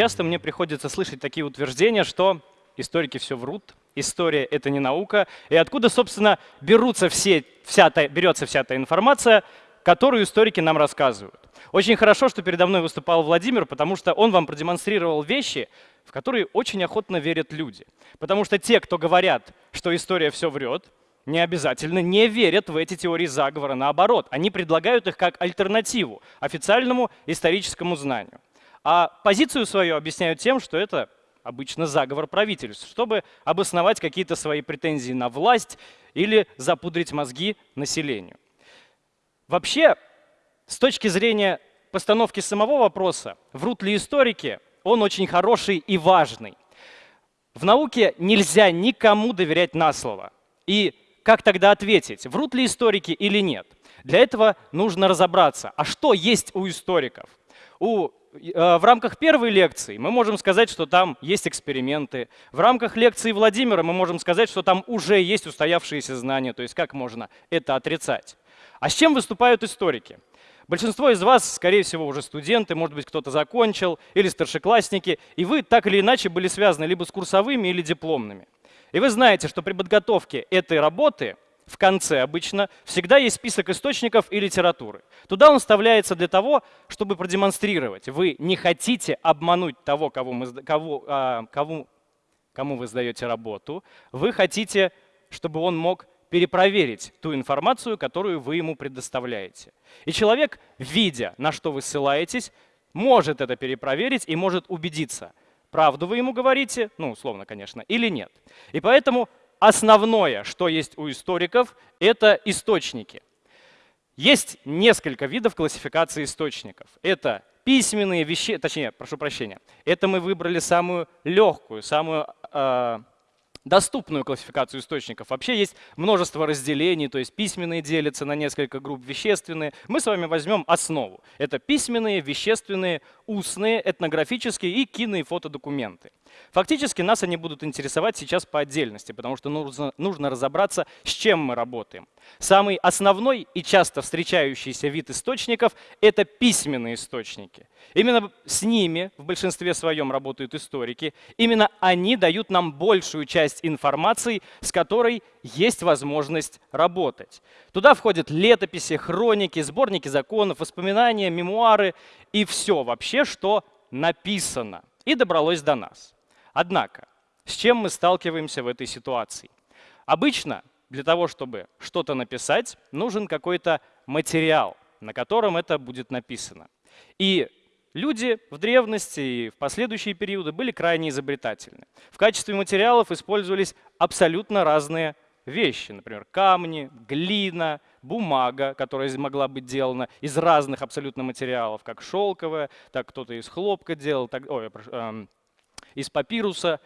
Часто мне приходится слышать такие утверждения, что историки все врут, история — это не наука, и откуда, собственно, берутся все, вся та, берется вся та информация, которую историки нам рассказывают. Очень хорошо, что передо мной выступал Владимир, потому что он вам продемонстрировал вещи, в которые очень охотно верят люди. Потому что те, кто говорят, что история все врет, не обязательно не верят в эти теории заговора. Наоборот, они предлагают их как альтернативу официальному историческому знанию. А позицию свою объясняют тем, что это обычно заговор правительств, чтобы обосновать какие-то свои претензии на власть или запудрить мозги населению. Вообще, с точки зрения постановки самого вопроса, врут ли историки, он очень хороший и важный. В науке нельзя никому доверять на слово. И как тогда ответить, врут ли историки или нет? Для этого нужно разобраться, а что есть у историков? У Э, в рамках первой лекции мы можем сказать, что там есть эксперименты. В рамках лекции Владимира мы можем сказать, что там уже есть устоявшиеся знания. То есть как можно это отрицать? А с чем выступают историки? Большинство из вас, скорее всего, уже студенты, может быть, кто-то закончил, или старшеклассники, и вы так или иначе были связаны либо с курсовыми или дипломными. И вы знаете, что при подготовке этой работы в конце обычно всегда есть список источников и литературы. Туда он вставляется для того, чтобы продемонстрировать. Вы не хотите обмануть того, кого мы, кого, а, кому, кому вы сдаете работу. Вы хотите, чтобы он мог перепроверить ту информацию, которую вы ему предоставляете. И человек, видя, на что вы ссылаетесь, может это перепроверить и может убедиться, правду вы ему говорите, ну, условно, конечно, или нет. И поэтому основное, что есть у историков, это источники. Есть несколько видов классификации источников. Это письменные вещи, точнее, прошу прощения, это мы выбрали самую легкую, самую э, доступную классификацию источников. Вообще есть множество разделений, то есть письменные делятся на несколько групп, вещественные. Мы с вами возьмем основу. Это письменные, вещественные, устные, этнографические и кино- и фотодокументы. Фактически нас они будут интересовать сейчас по отдельности, потому что нужно, нужно разобраться, с чем мы работаем. Самый основной и часто встречающийся вид источников — это письменные источники. Именно с ними в большинстве своем работают историки. Именно они дают нам большую часть информации, с которой есть возможность работать. Туда входят летописи, хроники, сборники законов, воспоминания, мемуары и все вообще, что написано и добралось до нас. Однако, с чем мы сталкиваемся в этой ситуации? Обычно для того, чтобы что-то написать, нужен какой-то материал, на котором это будет написано. И люди в древности и в последующие периоды были крайне изобретательны. В качестве материалов использовались абсолютно разные вещи, например, камни, глина, бумага, которая могла быть сделана из разных абсолютно материалов, как шелковая, так кто-то из хлопка делал, так, ой, э, из папируса.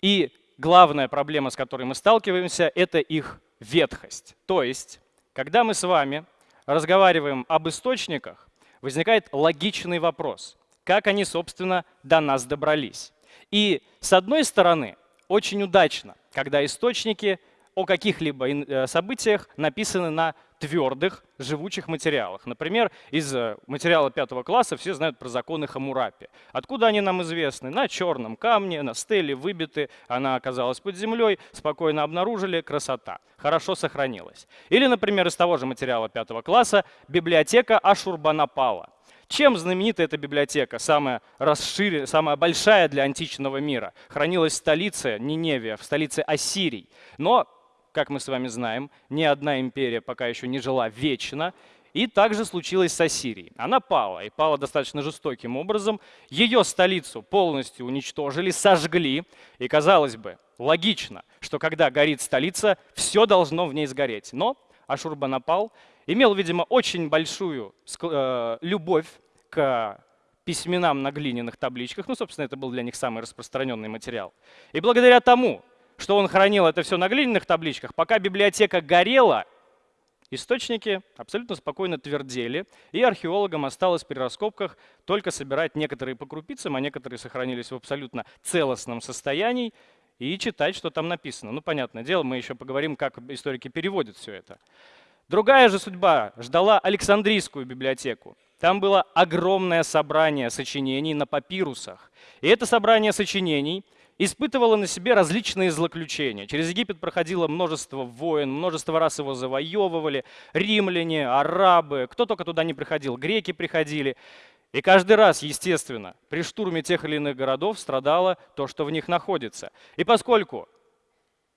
И главная проблема, с которой мы сталкиваемся, это их ветхость. То есть, когда мы с вами разговариваем об источниках, возникает логичный вопрос, как они, собственно, до нас добрались. И с одной стороны, очень удачно, когда источники о каких-либо э, событиях написаны на твердых, живучих материалах. Например, из э, материала пятого класса все знают про законы Хамурапи. Откуда они нам известны? На черном камне, на стеле выбиты, она оказалась под землей, спокойно обнаружили, красота. Хорошо сохранилась. Или, например, из того же материала пятого класса библиотека Ашурбанапала. Чем знаменита эта библиотека, самая, расширенная, самая большая для античного мира? Хранилась в столице Ниневия, в столице Ассирий. Но как мы с вами знаем, ни одна империя пока еще не жила вечно. И также случилось с Ассирией. Она пала, и пала достаточно жестоким образом. Ее столицу полностью уничтожили, сожгли. И, казалось бы, логично, что когда горит столица, все должно в ней сгореть. Но Ашурбанапал имел, видимо, очень большую э, любовь к письменам на глиняных табличках. Ну, собственно, это был для них самый распространенный материал. И благодаря тому, что он хранил это все на глиняных табличках. Пока библиотека горела, источники абсолютно спокойно твердели, и археологам осталось при раскопках только собирать некоторые по крупицам, а некоторые сохранились в абсолютно целостном состоянии, и читать, что там написано. Ну, понятное дело, мы еще поговорим, как историки переводят все это. Другая же судьба ждала Александрийскую библиотеку. Там было огромное собрание сочинений на папирусах. И это собрание сочинений испытывало на себе различные злоключения. Через Египет проходило множество войн, множество раз его завоевывали. Римляне, арабы, кто только туда не приходил, греки приходили. И каждый раз, естественно, при штурме тех или иных городов страдало то, что в них находится. И поскольку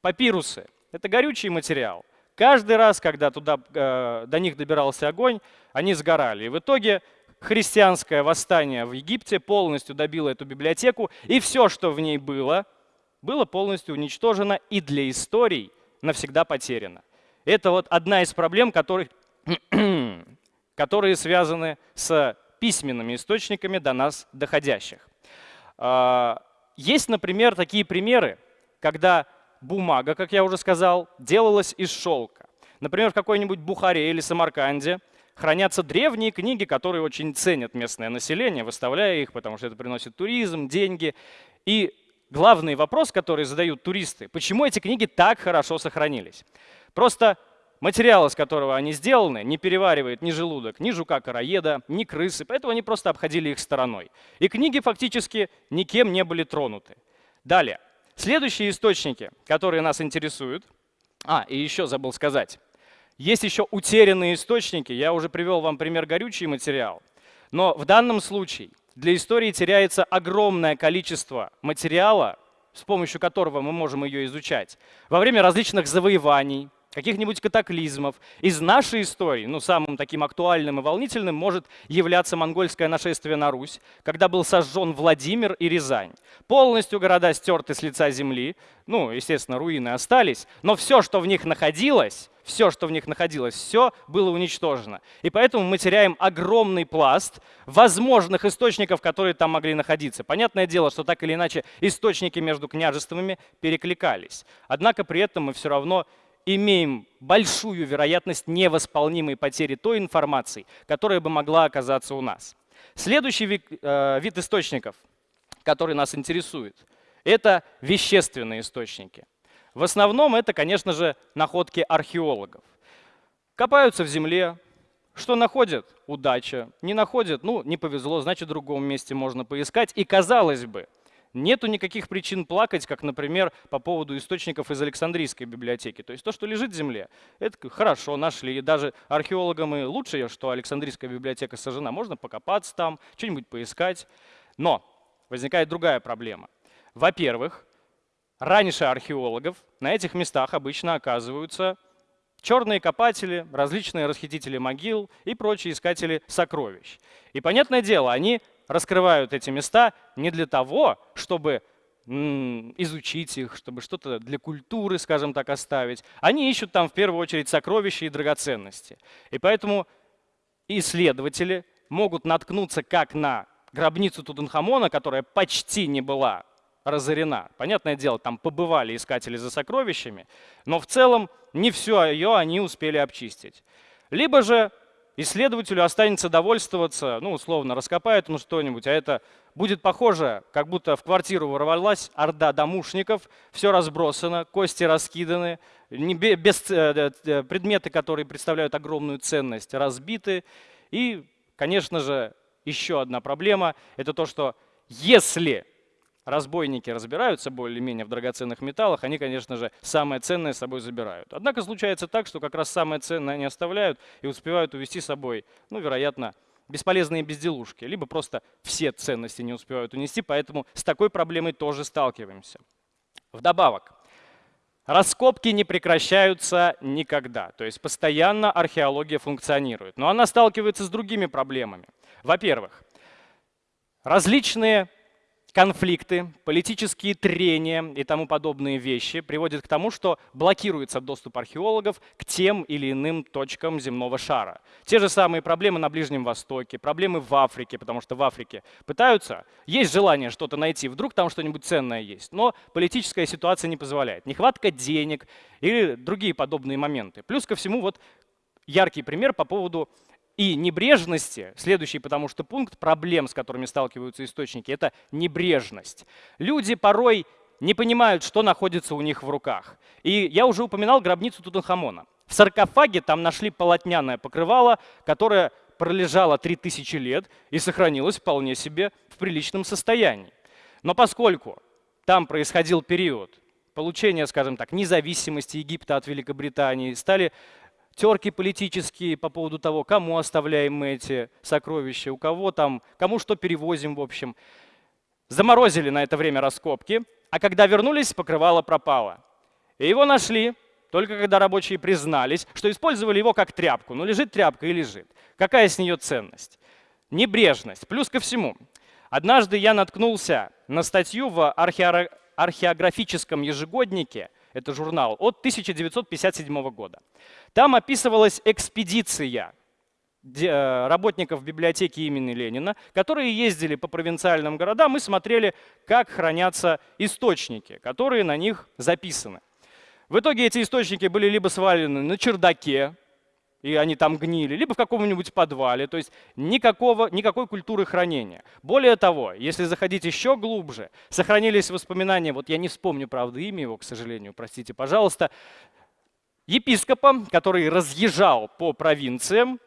папирусы — это горючий материал, каждый раз, когда туда, э, до них добирался огонь, они сгорали. И в итоге христианское восстание в Египте полностью добило эту библиотеку, и все, что в ней было, было полностью уничтожено и для историй навсегда потеряно. Это вот одна из проблем, которые, которые связаны с письменными источниками до нас доходящих. А, есть, например, такие примеры, когда бумага, как я уже сказал, делалась из шелка. Например, в какой-нибудь Бухаре или Самарканде хранятся древние книги, которые очень ценят местное население, выставляя их, потому что это приносит туризм, деньги. И главный вопрос, который задают туристы, почему эти книги так хорошо сохранились? Просто Материал, из которого они сделаны, не переваривает ни желудок, ни жука-караеда, ни крысы, поэтому они просто обходили их стороной. И книги фактически никем не были тронуты. Далее. Следующие источники, которые нас интересуют. А, и еще забыл сказать. Есть еще утерянные источники. Я уже привел вам пример горючий материал. Но в данном случае для истории теряется огромное количество материала, с помощью которого мы можем ее изучать, во время различных завоеваний, каких-нибудь катаклизмов. Из нашей истории, ну, самым таким актуальным и волнительным может являться монгольское нашествие на Русь, когда был сожжен Владимир и Рязань. Полностью города стерты с лица земли, ну, естественно, руины остались, но все, что в них находилось, все, что в них находилось, все было уничтожено. И поэтому мы теряем огромный пласт возможных источников, которые там могли находиться. Понятное дело, что так или иначе источники между княжествами перекликались. Однако при этом мы все равно имеем большую вероятность невосполнимой потери той информации, которая бы могла оказаться у нас. Следующий вид, э, вид источников, который нас интересует, это вещественные источники. В основном это, конечно же, находки археологов. Копаются в земле, что находят? Удача. Не находят? Ну, не повезло, значит, в другом месте можно поискать. И казалось бы, Нету никаких причин плакать, как, например, по поводу источников из Александрийской библиотеки. То есть то, что лежит в земле, это хорошо, нашли. И даже археологам и лучше, что Александрийская библиотека сожжена. Можно покопаться там, что-нибудь поискать. Но возникает другая проблема. Во-первых, раньше археологов на этих местах обычно оказываются черные копатели, различные расхитители могил и прочие искатели сокровищ. И понятное дело, они раскрывают эти места не для того, чтобы изучить их, чтобы что-то для культуры, скажем так, оставить. Они ищут там в первую очередь сокровища и драгоценности. И поэтому исследователи могут наткнуться как на гробницу Тутанхамона, которая почти не была разорена. Понятное дело, там побывали искатели за сокровищами, но в целом не все ее они успели обчистить. Либо же исследователю останется довольствоваться, ну, условно, раскопает он что-нибудь, а это будет похоже, как будто в квартиру ворвалась орда домушников, все разбросано, кости раскиданы, без, э, э, предметы, которые представляют огромную ценность, разбиты. И, конечно же, еще одна проблема – это то, что если разбойники разбираются более-менее в драгоценных металлах, они, конечно же, самое ценное с собой забирают. Однако случается так, что как раз самое ценное они оставляют и успевают увезти с собой, ну, вероятно, бесполезные безделушки, либо просто все ценности не успевают унести, поэтому с такой проблемой тоже сталкиваемся. Вдобавок, раскопки не прекращаются никогда, то есть постоянно археология функционирует, но она сталкивается с другими проблемами. Во-первых, различные конфликты, политические трения и тому подобные вещи приводят к тому, что блокируется доступ археологов к тем или иным точкам земного шара. Те же самые проблемы на Ближнем Востоке, проблемы в Африке, потому что в Африке пытаются, есть желание что-то найти, вдруг там что-нибудь ценное есть, но политическая ситуация не позволяет. Нехватка денег или другие подобные моменты. Плюс ко всему вот яркий пример по поводу и небрежности, следующий потому что пункт проблем, с которыми сталкиваются источники, это небрежность. Люди порой не понимают, что находится у них в руках. И я уже упоминал гробницу Тутанхамона. В саркофаге там нашли полотняное покрывало, которое пролежало 3000 лет и сохранилось вполне себе в приличном состоянии. Но поскольку там происходил период получения, скажем так, независимости Египта от Великобритании, стали терки политические по поводу того, кому оставляем мы эти сокровища, у кого там, кому что перевозим, в общем. Заморозили на это время раскопки, а когда вернулись, покрывало пропало. И его нашли, только когда рабочие признались, что использовали его как тряпку. Ну, лежит тряпка и лежит. Какая с нее ценность? Небрежность. Плюс ко всему, однажды я наткнулся на статью в археографическом ежегоднике, это журнал, от 1957 года. Там описывалась экспедиция э, работников библиотеки имени Ленина, которые ездили по провинциальным городам и смотрели, как хранятся источники, которые на них записаны. В итоге эти источники были либо свалены на чердаке, и они там гнили, либо в каком-нибудь подвале, то есть никакого, никакой культуры хранения. Более того, если заходить еще глубже, сохранились воспоминания, вот я не вспомню, правда, имя его, к сожалению, простите, пожалуйста, епископа, который разъезжал по провинциям,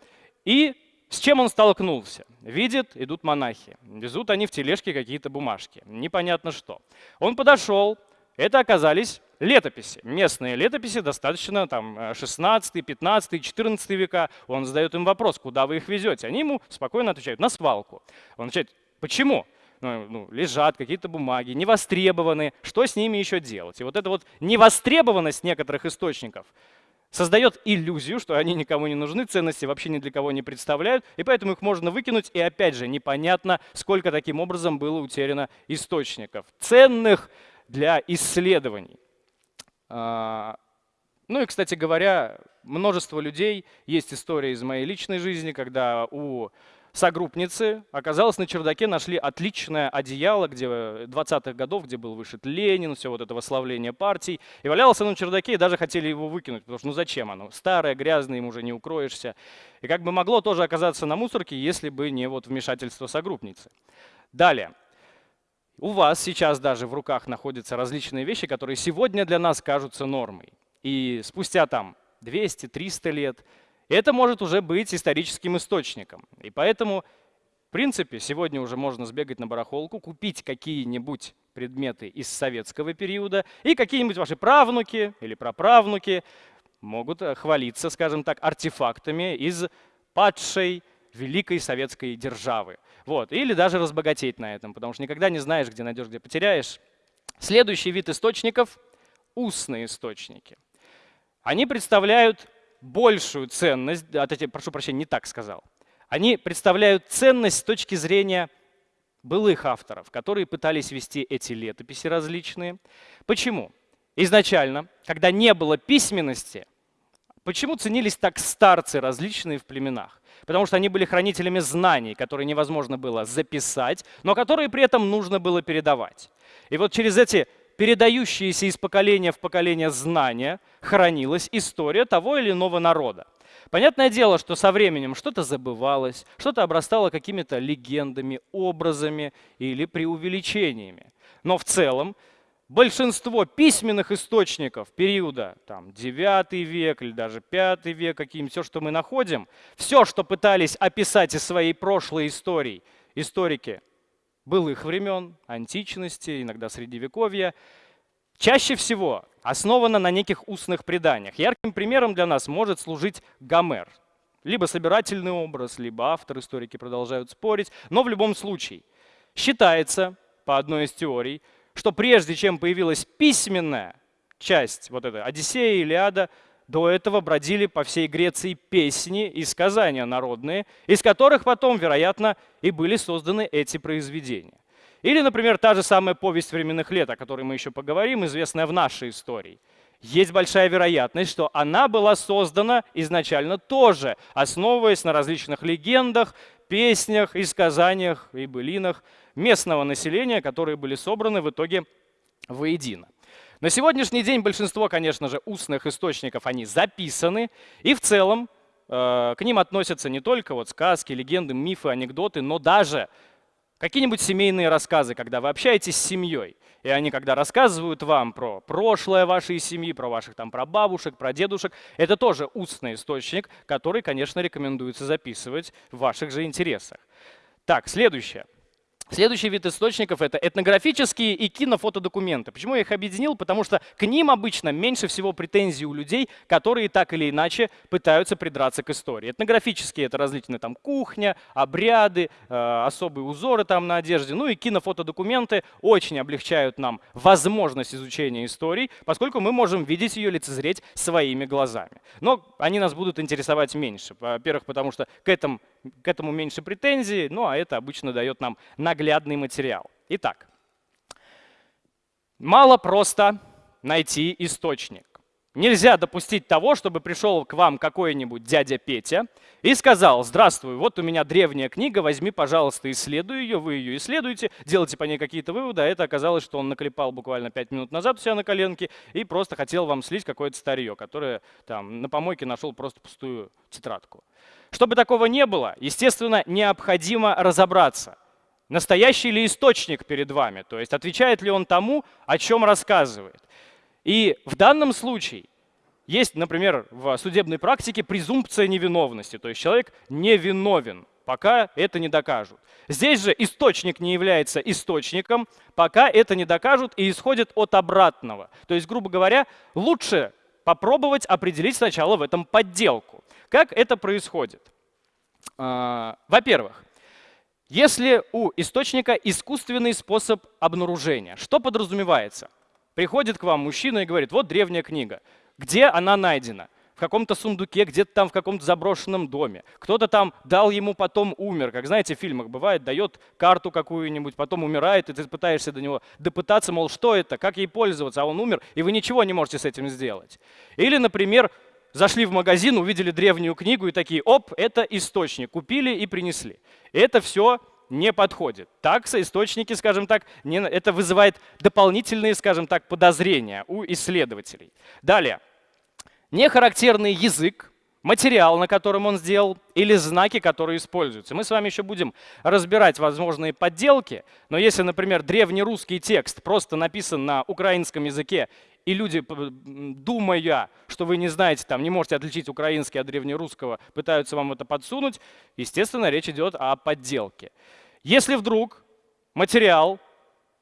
и с чем он столкнулся? Видит, идут монахи. Везут они в тележке какие-то бумажки. Непонятно что. Он подошел, это оказались летописи. Местные летописи достаточно там 16, 15, 14 века. Он задает им вопрос, куда вы их везете? Они ему спокойно отвечают, на свалку. Он отвечает, почему? Ну, ну, лежат какие-то бумаги, не востребованы, что с ними еще делать? И вот эта вот невостребованность некоторых источников создает иллюзию, что они никому не нужны, ценности вообще ни для кого не представляют, и поэтому их можно выкинуть, и опять же непонятно, сколько таким образом было утеряно источников. Ценных, для исследований. А, ну и, кстати говоря, множество людей, есть история из моей личной жизни, когда у согруппницы оказалось на чердаке нашли отличное одеяло, где 20-х годов, где был вышит Ленин, все вот это восславление партий. И валялось оно на чердаке, и даже хотели его выкинуть, потому что ну зачем оно? Старое, грязное, им уже не укроешься. И как бы могло тоже оказаться на мусорке, если бы не вот вмешательство согруппницы. Далее. У вас сейчас даже в руках находятся различные вещи, которые сегодня для нас кажутся нормой. И спустя там 200-300 лет это может уже быть историческим источником. И поэтому, в принципе, сегодня уже можно сбегать на барахолку, купить какие-нибудь предметы из советского периода, и какие-нибудь ваши правнуки или праправнуки могут э, хвалиться, скажем так, артефактами из падшей великой советской державы. Вот. Или даже разбогатеть на этом, потому что никогда не знаешь, где найдешь, где потеряешь. Следующий вид источников – устные источники. Они представляют большую ценность, этих, прошу прощения, не так сказал. Они представляют ценность с точки зрения былых авторов, которые пытались вести эти летописи различные. Почему? Изначально, когда не было письменности, почему ценились так старцы различные в племенах? Потому что они были хранителями знаний, которые невозможно было записать, но которые при этом нужно было передавать. И вот через эти передающиеся из поколения в поколение знания хранилась история того или иного народа. Понятное дело, что со временем что-то забывалось, что-то обрастало какими-то легендами, образами или преувеличениями. Но в целом большинство письменных источников периода там, 9 век или даже 5 век, каким все, что мы находим, все, что пытались описать из своей прошлой истории историки былых времен, античности, иногда средневековья, чаще всего основано на неких устных преданиях. Ярким примером для нас может служить Гомер. Либо собирательный образ, либо автор, историки продолжают спорить, но в любом случае считается, по одной из теорий, что прежде чем появилась письменная часть, вот эта Одиссея, Илиада, до этого бродили по всей Греции песни и сказания народные, из которых потом, вероятно, и были созданы эти произведения. Или, например, та же самая повесть временных лет, о которой мы еще поговорим, известная в нашей истории. Есть большая вероятность, что она была создана изначально тоже, основываясь на различных легендах, песнях и сказаниях и былинах местного населения, которые были собраны в итоге воедино. На сегодняшний день большинство, конечно же, устных источников, они записаны, и в целом э, к ним относятся не только вот сказки, легенды, мифы, анекдоты, но даже какие-нибудь семейные рассказы, когда вы общаетесь с семьей. И они, когда рассказывают вам про прошлое вашей семьи, про ваших там прабабушек, про дедушек, это тоже устный источник, который, конечно, рекомендуется записывать в ваших же интересах. Так, следующее. Следующий вид источников — это этнографические и кинофотодокументы. Почему я их объединил? Потому что к ним обычно меньше всего претензий у людей, которые так или иначе пытаются придраться к истории. Этнографические — это различные там кухня, обряды, э, особые узоры там на одежде. Ну и кинофотодокументы очень облегчают нам возможность изучения истории, поскольку мы можем видеть ее, лицезреть своими глазами. Но они нас будут интересовать меньше. Во-первых, потому что к этому к этому меньше претензий, ну а это обычно дает нам наглядный материал. Итак, мало просто найти источник. Нельзя допустить того, чтобы пришел к вам какой-нибудь дядя Петя и сказал, здравствуй, вот у меня древняя книга, возьми, пожалуйста, исследуй ее, вы ее исследуете, делайте по ней какие-то выводы, а это оказалось, что он наклепал буквально 5 минут назад у себя на коленке и просто хотел вам слить какое-то старье, которое там на помойке нашел просто пустую тетрадку. Чтобы такого не было, естественно, необходимо разобраться, настоящий ли источник перед вами, то есть отвечает ли он тому, о чем рассказывает. И в данном случае есть, например, в судебной практике презумпция невиновности, то есть человек невиновен, пока это не докажут. Здесь же источник не является источником, пока это не докажут и исходит от обратного. То есть, грубо говоря, лучше попробовать определить сначала в этом подделку. Как это происходит? А, во-первых, если у источника искусственный способ обнаружения, что подразумевается? Приходит к вам мужчина и говорит, вот древняя книга. Где она найдена? В каком-то сундуке, где-то там в каком-то заброшенном доме. Кто-то там дал ему, потом умер. Как знаете, в фильмах бывает, дает карту какую-нибудь, потом умирает, и ты пытаешься до него допытаться, мол, что это, как ей пользоваться, а он умер, и вы ничего не можете с этим сделать. Или, например, зашли в магазин, увидели древнюю книгу и такие, оп, это источник, купили и принесли. Это все не подходит. Такса, источники, скажем так, не, это вызывает дополнительные, скажем так, подозрения у исследователей. Далее. Нехарактерный язык, материал, на котором он сделал, или знаки, которые используются. Мы с вами еще будем разбирать возможные подделки, но если, например, древнерусский текст просто написан на украинском языке и люди, думая, что вы не знаете, там, не можете отличить украинский от древнерусского, пытаются вам это подсунуть, естественно, речь идет о подделке. Если вдруг материал,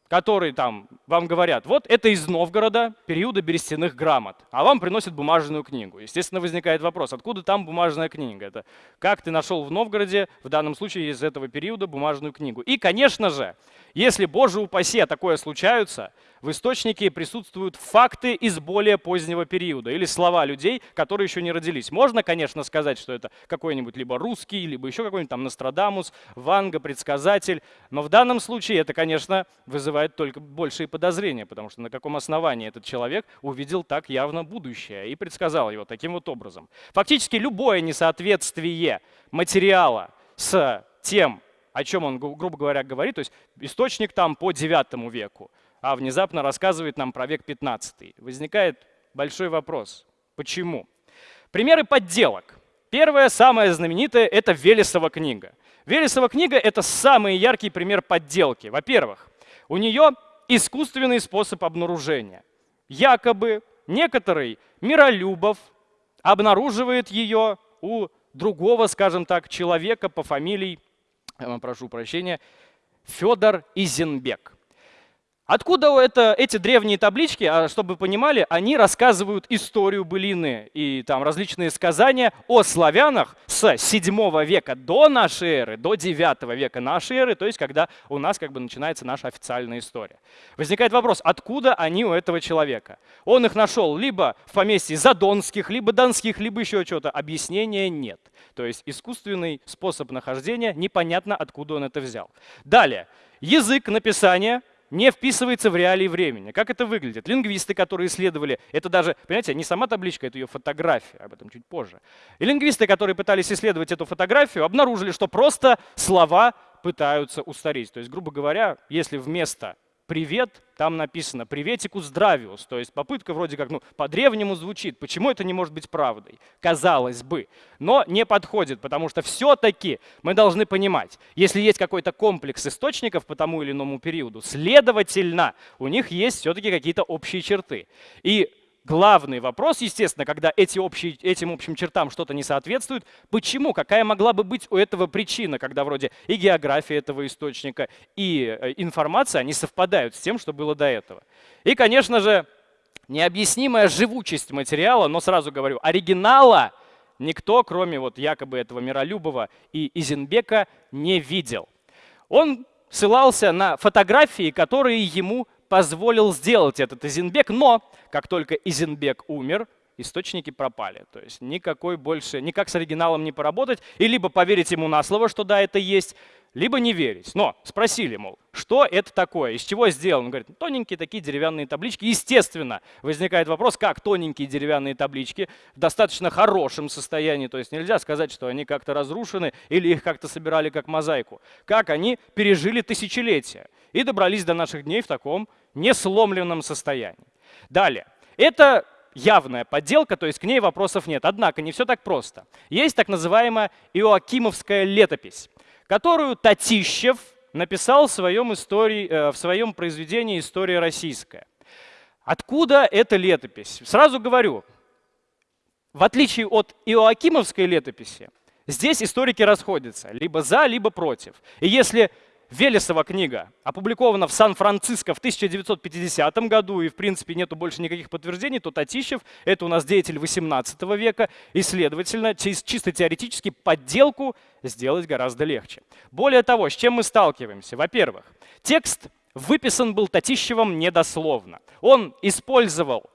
который там вам говорят, вот это из Новгорода, периода берестяных грамот, а вам приносят бумажную книгу. Естественно, возникает вопрос, откуда там бумажная книга? Это как ты нашел в Новгороде, в данном случае из этого периода, бумажную книгу? И, конечно же, если, боже упаси, а такое случается, в источнике присутствуют факты из более позднего периода или слова людей, которые еще не родились. Можно, конечно, сказать, что это какой-нибудь либо русский, либо еще какой-нибудь там Нострадамус, Ванга, предсказатель, но в данном случае это, конечно, вызывает только большие подозрения, потому что на каком основании этот человек увидел так явно будущее и предсказал его таким вот образом. Фактически любое несоответствие материала с тем, о чем он, грубо говоря, говорит. То есть источник там по 9 веку, а внезапно рассказывает нам про век 15. Возникает большой вопрос. Почему? Примеры подделок. Первая, самая знаменитая, это Велесова книга. Велесова книга — это самый яркий пример подделки. Во-первых, у нее искусственный способ обнаружения. Якобы некоторый Миролюбов обнаруживает ее у другого, скажем так, человека по фамилии прошу прощения, Федор Изенбек. Откуда это, эти древние таблички, а чтобы вы понимали, они рассказывают историю былины и там различные сказания о славянах с 7 века до нашей эры, до 9 века нашей эры, то есть когда у нас как бы начинается наша официальная история. Возникает вопрос, откуда они у этого человека? Он их нашел либо в поместье Задонских, либо Донских, либо еще что-то. Объяснения нет. То есть искусственный способ нахождения, непонятно откуда он это взял. Далее, язык написания – не вписывается в реалии времени. Как это выглядит? Лингвисты, которые исследовали, это даже, понимаете, не сама табличка, это ее фотография, об этом чуть позже. И лингвисты, которые пытались исследовать эту фотографию, обнаружили, что просто слова пытаются устареть. То есть, грубо говоря, если вместо привет, там написано приветику здравиус, то есть попытка вроде как ну, по-древнему звучит. Почему это не может быть правдой? Казалось бы. Но не подходит, потому что все-таки мы должны понимать, если есть какой-то комплекс источников по тому или иному периоду, следовательно, у них есть все-таки какие-то общие черты. И главный вопрос, естественно, когда эти общие, этим общим чертам что-то не соответствует, почему, какая могла бы быть у этого причина, когда вроде и география этого источника, и э, информация, они совпадают с тем, что было до этого. И, конечно же, необъяснимая живучесть материала, но сразу говорю, оригинала никто, кроме вот якобы этого Миролюбова и Изенбека, не видел. Он ссылался на фотографии, которые ему позволил сделать этот Изенбек, но как только Изенбек умер, источники пропали. То есть никакой больше, никак с оригиналом не поработать, и либо поверить ему на слово, что да, это есть, либо не верить. Но спросили, мол, что это такое, из чего сделано? Он говорит, тоненькие такие деревянные таблички. Естественно, возникает вопрос, как тоненькие деревянные таблички в достаточно хорошем состоянии, то есть нельзя сказать, что они как-то разрушены или их как-то собирали как мозаику. Как они пережили тысячелетия и добрались до наших дней в таком несломленном состоянии. Далее. Это явная подделка, то есть к ней вопросов нет. Однако не все так просто. Есть так называемая Иоакимовская летопись которую Татищев написал в своем, истории, э, в своем произведении «История российская». Откуда эта летопись? Сразу говорю, в отличие от Иоакимовской летописи, здесь историки расходятся либо за, либо против. И если Велесова книга опубликована в Сан-Франциско в 1950 году, и в принципе нету больше никаких подтверждений, то Татищев — это у нас деятель 18 века, и, следовательно, чисто теоретически подделку сделать гораздо легче. Более того, с чем мы сталкиваемся? Во-первых, текст выписан был Татищевым недословно. Он использовал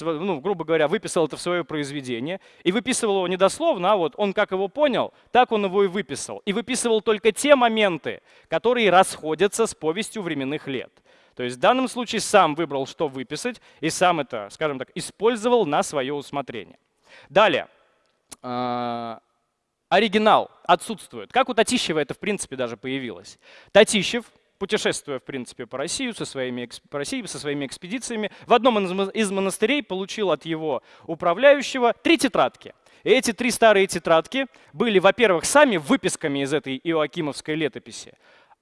ну, грубо говоря, выписал это в свое произведение и выписывал его недословно, а вот он как его понял, так он его и выписал. И выписывал только те моменты, которые расходятся с повестью временных лет. То есть в данном случае сам выбрал, что выписать, и сам это, скажем так, использовал на свое усмотрение. Далее. А, оригинал отсутствует. Как у Татищева это, в принципе, даже появилось. Татищев путешествуя, в принципе, по России, со своими, по России, со своими экспедициями, в одном из монастырей получил от его управляющего три тетрадки. И эти три старые тетрадки были, во-первых, сами выписками из этой Иоакимовской летописи,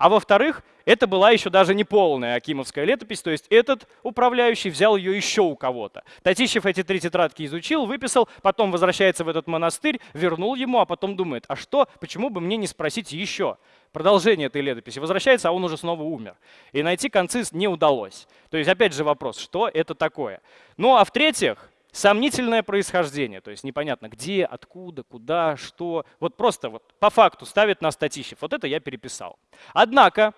а во-вторых, это была еще даже не полная Акимовская летопись, то есть этот управляющий взял ее еще у кого-то. Татищев эти три тетрадки изучил, выписал, потом возвращается в этот монастырь, вернул ему, а потом думает, а что, почему бы мне не спросить еще? Продолжение этой летописи. Возвращается, а он уже снова умер. И найти концы не удалось. То есть опять же вопрос, что это такое? Ну а в-третьих, Сомнительное происхождение, то есть непонятно где, откуда, куда, что. Вот просто вот по факту ставит на Татищев. Вот это я переписал. Однако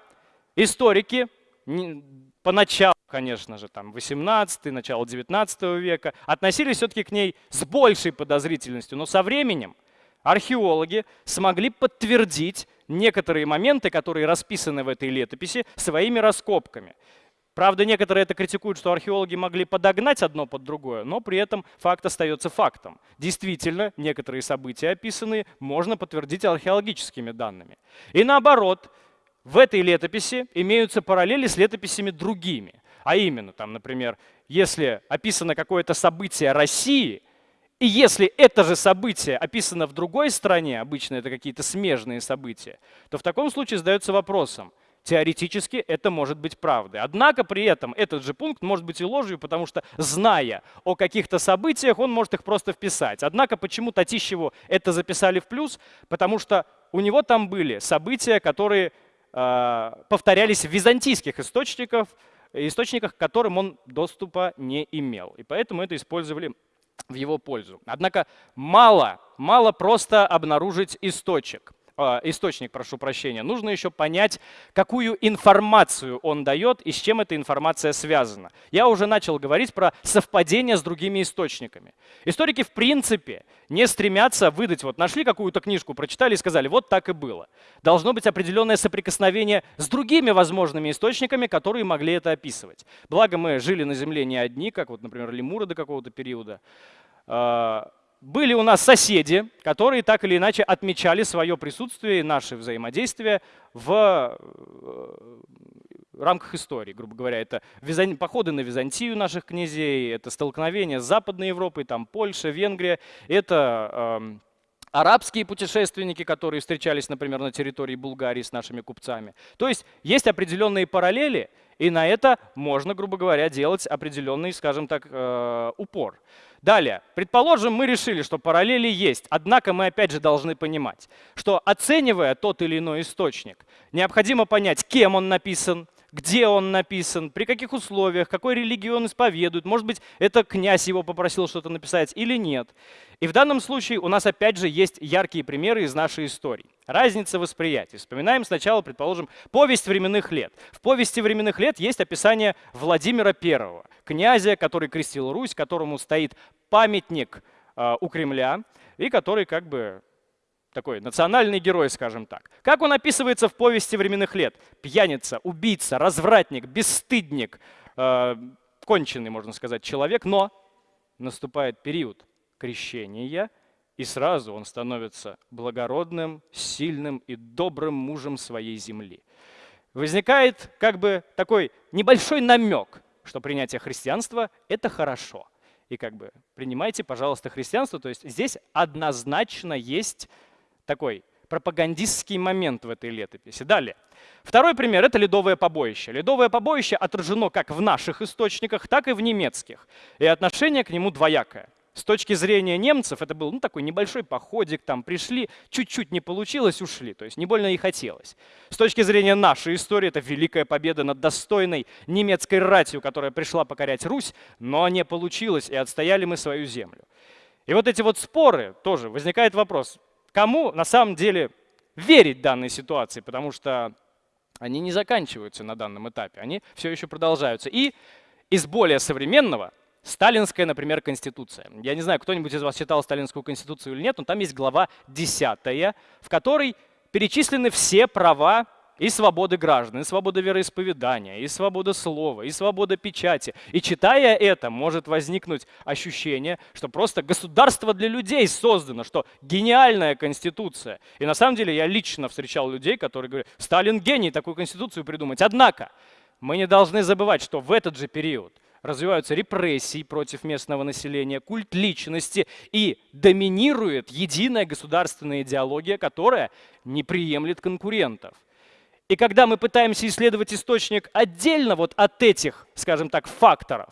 историки поначалу, конечно же, там 18 начало 19 века, относились все-таки к ней с большей подозрительностью. Но со временем археологи смогли подтвердить некоторые моменты, которые расписаны в этой летописи, своими раскопками. Правда, некоторые это критикуют, что археологи могли подогнать одно под другое, но при этом факт остается фактом. Действительно, некоторые события описанные можно подтвердить археологическими данными. И наоборот, в этой летописи имеются параллели с летописями другими. А именно, там, например, если описано какое-то событие России, и если это же событие описано в другой стране, обычно это какие-то смежные события, то в таком случае задается вопросом – Теоретически это может быть правдой. Однако при этом этот же пункт может быть и ложью, потому что, зная о каких-то событиях, он может их просто вписать. Однако почему Татищеву это записали в плюс? Потому что у него там были события, которые э, повторялись в византийских источниках, источниках, к которым он доступа не имел. И поэтому это использовали в его пользу. Однако мало, мало просто обнаружить источник. А, источник, прошу прощения, нужно еще понять, какую информацию он дает и с чем эта информация связана. Я уже начал говорить про совпадение с другими источниками. Историки в принципе не стремятся выдать, вот нашли какую-то книжку, прочитали и сказали, вот так и было. Должно быть определенное соприкосновение с другими возможными источниками, которые могли это описывать. Благо мы жили на Земле не одни, как вот, например, лемуры до какого-то периода. Были у нас соседи, которые так или иначе отмечали свое присутствие и наше взаимодействие в, рамках истории, грубо говоря. Это походы на Византию наших князей, это столкновение с Западной Европой, там Польша, Венгрия, это э, арабские путешественники, которые встречались, например, на территории Булгарии с нашими купцами. То есть есть определенные параллели, и на это можно, грубо говоря, делать определенный, скажем так, э, упор. Далее, предположим, мы решили, что параллели есть, однако мы опять же должны понимать, что оценивая тот или иной источник, необходимо понять, кем он написан, где он написан, при каких условиях, какой религии он исповедует. Может быть, это князь его попросил что-то написать или нет. И в данном случае у нас опять же есть яркие примеры из нашей истории. Разница восприятия. Вспоминаем сначала, предположим, повесть временных лет. В повести временных лет есть описание Владимира I, князя, который крестил Русь, которому стоит памятник э, у Кремля, и который как бы такой национальный герой, скажем так. Как он описывается в повести временных лет? Пьяница, убийца, развратник, бесстыдник, э, конченый, можно сказать, человек, но наступает период крещения, и сразу он становится благородным, сильным и добрым мужем своей земли. Возникает как бы такой небольшой намек, что принятие христианства – это хорошо. И как бы принимайте, пожалуйста, христианство. То есть здесь однозначно есть такой пропагандистский момент в этой летописи. Далее. Второй пример – это ледовое побоище. Ледовое побоище отражено как в наших источниках, так и в немецких. И отношение к нему двоякое. С точки зрения немцев это был ну, такой небольшой походик, там пришли, чуть-чуть не получилось, ушли, то есть не больно и хотелось. С точки зрения нашей истории это великая победа над достойной немецкой ратью, которая пришла покорять Русь, но не получилось, и отстояли мы свою землю. И вот эти вот споры тоже, возникает вопрос, кому на самом деле верить данной ситуации, потому что они не заканчиваются на данном этапе, они все еще продолжаются. И из более современного Сталинская, например, конституция. Я не знаю, кто-нибудь из вас читал Сталинскую конституцию или нет, но там есть глава 10, в которой перечислены все права и свободы граждан, и свобода вероисповедания, и свобода слова, и свобода печати. И читая это, может возникнуть ощущение, что просто государство для людей создано, что гениальная конституция. И на самом деле я лично встречал людей, которые говорят, Сталин гений такую конституцию придумать. Однако мы не должны забывать, что в этот же период развиваются репрессии против местного населения, культ личности и доминирует единая государственная идеология, которая не приемлет конкурентов. И когда мы пытаемся исследовать источник отдельно вот от этих, скажем так, факторов,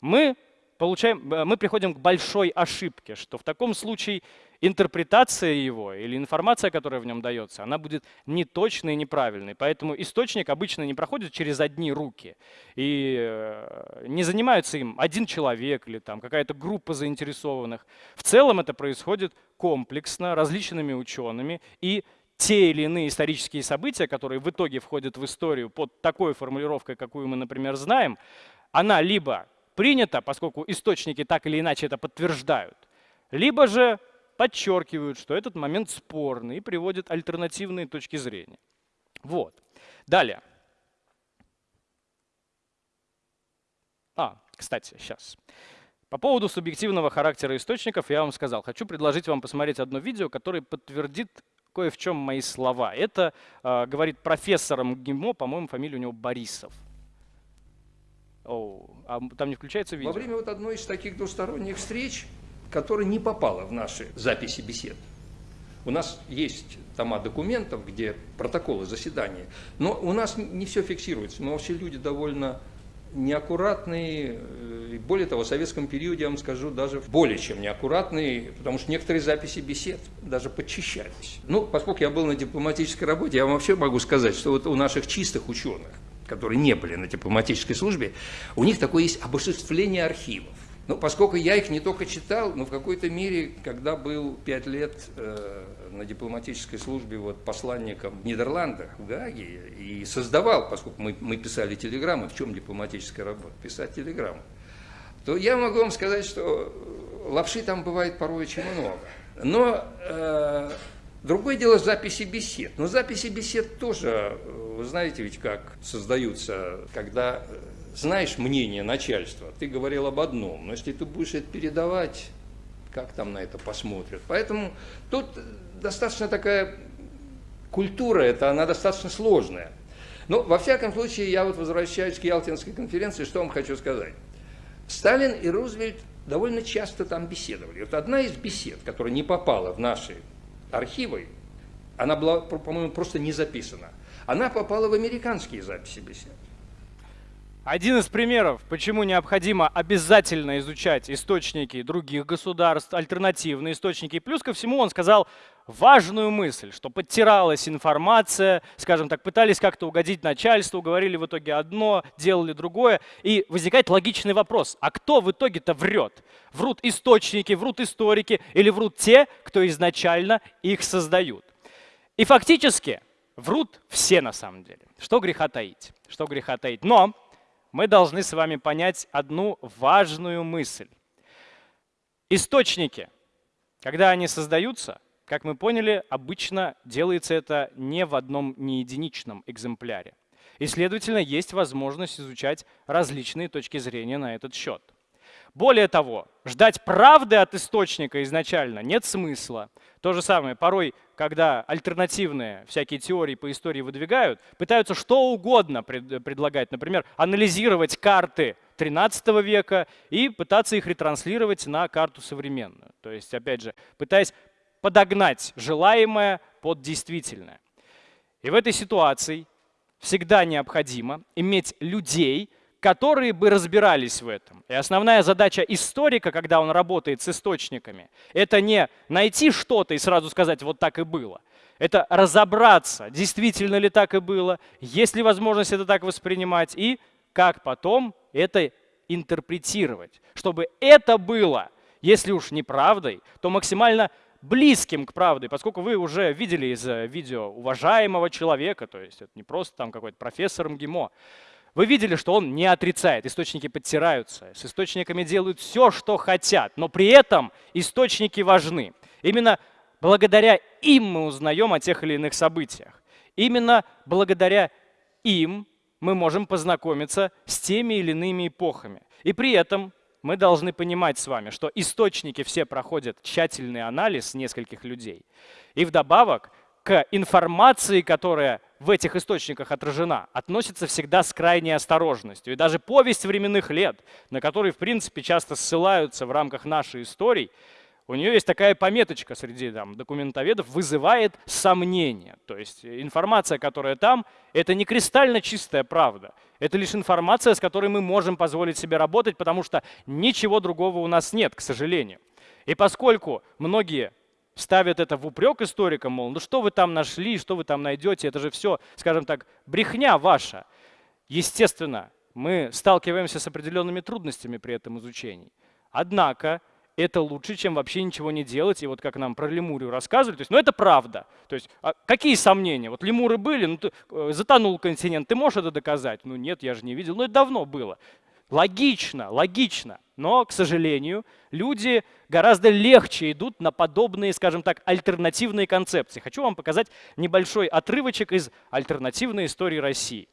мы, получаем, э, мы приходим к большой ошибке, что в таком случае интерпретация его или информация, которая в нем дается, она будет неточной и неправильной. Поэтому источник обычно не проходит через одни руки. И э, не занимается им один человек или там какая-то группа заинтересованных. В целом это происходит комплексно, различными учеными и те или иные исторические события, которые в итоге входят в историю под такой формулировкой, какую мы, например, знаем, она либо принята, поскольку источники так или иначе это подтверждают, либо же подчеркивают, что этот момент спорный и приводят альтернативные точки зрения. Вот. Далее. А, кстати, сейчас. По поводу субъективного характера источников я вам сказал. Хочу предложить вам посмотреть одно видео, которое подтвердит кое в чем мои слова. Это э, говорит профессор МГИМО, по-моему, фамилия у него Борисов. О, а там не включается видео? Во время вот одной из таких двусторонних встреч, которая не попала в наши записи бесед, у нас есть тома документов, где протоколы заседания, но у нас не все фиксируется. Мы вообще люди довольно неаккуратные, э, более того, в советском периоде, я вам скажу, даже более чем неаккуратные, потому что некоторые записи бесед даже подчищались. Ну, поскольку я был на дипломатической работе, я вам вообще могу сказать, что вот у наших чистых ученых, которые не были на дипломатической службе, у них такое есть обожествление архивов. Ну, поскольку я их не только читал, но в какой-то мере, когда был пять лет э, на дипломатической службе вот, посланником в Нидерландах, в Гааге, и создавал, поскольку мы, мы писали телеграммы, в чем дипломатическая работа? Писать телеграммы. То я могу вам сказать, что лапши там бывает порой очень много. Но э, другое дело записи бесед. Но записи бесед тоже, вы знаете ведь как создаются, когда знаешь мнение начальства, ты говорил об одном, но если ты будешь это передавать, как там на это посмотрят. Поэтому тут достаточно такая культура, это она достаточно сложная. Ну, во всяком случае, я вот возвращаюсь к Ялтинской конференции, что вам хочу сказать. Сталин и Рузвельт довольно часто там беседовали. Вот одна из бесед, которая не попала в наши архивы, она была, по-моему, просто не записана. Она попала в американские записи бесед. Один из примеров, почему необходимо обязательно изучать источники других государств, альтернативные источники. Плюс ко всему он сказал важную мысль, что подтиралась информация, скажем так, пытались как-то угодить начальству, говорили в итоге одно, делали другое. И возникает логичный вопрос, а кто в итоге-то врет? Врут источники, врут историки или врут те, кто изначально их создают? И фактически врут все на самом деле. Что греха таить? Что греха таить? Но мы должны с вами понять одну важную мысль. Источники, когда они создаются, как мы поняли, обычно делается это не в одном не единичном экземпляре. И, следовательно, есть возможность изучать различные точки зрения на этот счет. Более того, ждать правды от источника изначально нет смысла. То же самое, порой, когда альтернативные всякие теории по истории выдвигают, пытаются что угодно пред, предлагать. Например, анализировать карты 13 века и пытаться их ретранслировать на карту современную. То есть, опять же, пытаясь подогнать желаемое под действительное. И в этой ситуации всегда необходимо иметь людей, которые бы разбирались в этом. И основная задача историка, когда он работает с источниками, это не найти что-то и сразу сказать, вот так и было. Это разобраться, действительно ли так и было, есть ли возможность это так воспринимать, и как потом это интерпретировать. Чтобы это было, если уж не правдой, то максимально близким к правде, поскольку вы уже видели из э, видео уважаемого человека, то есть это не просто там какой-то профессор МГИМО, вы видели, что он не отрицает, источники подтираются, с источниками делают все, что хотят, но при этом источники важны. Именно благодаря им мы узнаем о тех или иных событиях. Именно благодаря им мы можем познакомиться с теми или иными эпохами. И при этом мы должны понимать с вами, что источники все проходят тщательный анализ нескольких людей. И вдобавок к информации, которая в этих источниках отражена, относится всегда с крайней осторожностью. И даже повесть временных лет, на которые, в принципе, часто ссылаются в рамках нашей истории, у нее есть такая пометочка среди там, документоведов, вызывает сомнения. То есть информация, которая там, это не кристально чистая правда. Это лишь информация, с которой мы можем позволить себе работать, потому что ничего другого у нас нет, к сожалению. И поскольку многие ставят это в упрек историкам, мол, ну что вы там нашли, что вы там найдете, это же все, скажем так, брехня ваша. Естественно, мы сталкиваемся с определенными трудностями при этом изучении. Однако это лучше, чем вообще ничего не делать. И вот как нам про Лемурию рассказывали, то есть, ну это правда. То есть, а какие сомнения? Вот лемуры были, ну ты, э, затонул континент, ты можешь это доказать? Ну нет, я же не видел. Ну это давно было. Логично, логично. Но, к сожалению, люди гораздо легче идут на подобные, скажем так, альтернативные концепции. Хочу вам показать небольшой отрывочек из альтернативной истории России.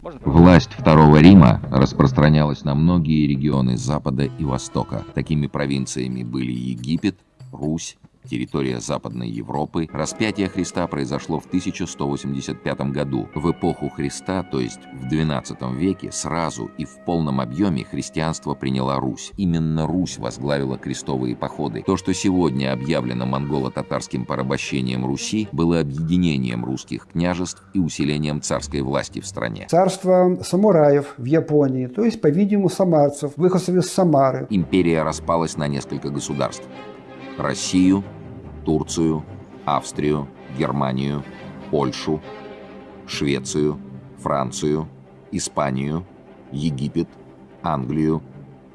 Можно? Власть Второго Рима распространялась на многие регионы Запада и Востока. Такими провинциями были Египет, Русь, территория Западной Европы, распятие Христа произошло в 1185 году. В эпоху Христа, то есть в XII веке, сразу и в полном объеме христианство приняла Русь. Именно Русь возглавила крестовые походы. То, что сегодня объявлено монголо-татарским порабощением Руси, было объединением русских княжеств и усилением царской власти в стране. Царство самураев в Японии, то есть, по-видимому, самарцев, выходцев из Самары. Империя распалась на несколько государств. Россию, Турцию, Австрию, Германию, Польшу, Швецию, Францию, Испанию, Египет, Англию,